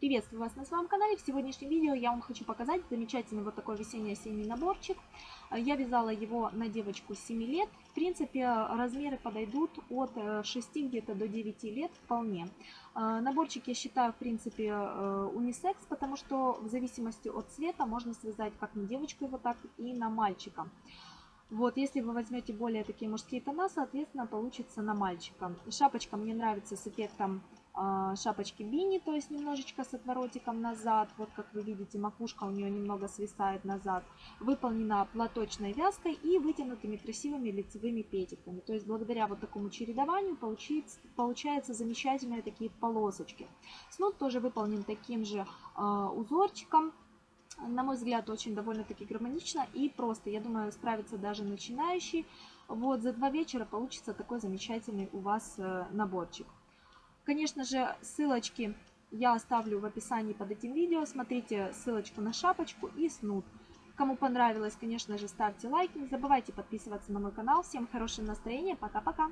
Приветствую вас на своем канале. В сегодняшнем видео я вам хочу показать замечательный вот такой весенний-осенний наборчик. Я вязала его на девочку 7 лет. В принципе, размеры подойдут от 6 где-то до 9 лет вполне. Наборчик я считаю, в принципе, э, унисекс, потому что в зависимости от цвета можно связать как на девочку его, так и на мальчика. Вот, если вы возьмете более такие мужские тона, соответственно, получится на мальчика. Шапочка мне нравится с эффектом шапочки бини, то есть немножечко с отворотиком назад. Вот как вы видите, макушка у нее немного свисает назад. Выполнена платочной вязкой и вытянутыми красивыми лицевыми петиками. То есть благодаря вот такому чередованию получается, получается замечательные такие полосочки. Снуд тоже выполнен таким же э, узорчиком. На мой взгляд, очень довольно-таки гармонично и просто. Я думаю, справится даже начинающий. Вот за два вечера получится такой замечательный у вас э, наборчик. Конечно же, ссылочки я оставлю в описании под этим видео. Смотрите ссылочку на шапочку и снуд. Кому понравилось, конечно же, ставьте лайк. Не забывайте подписываться на мой канал. Всем хорошего настроения. Пока-пока.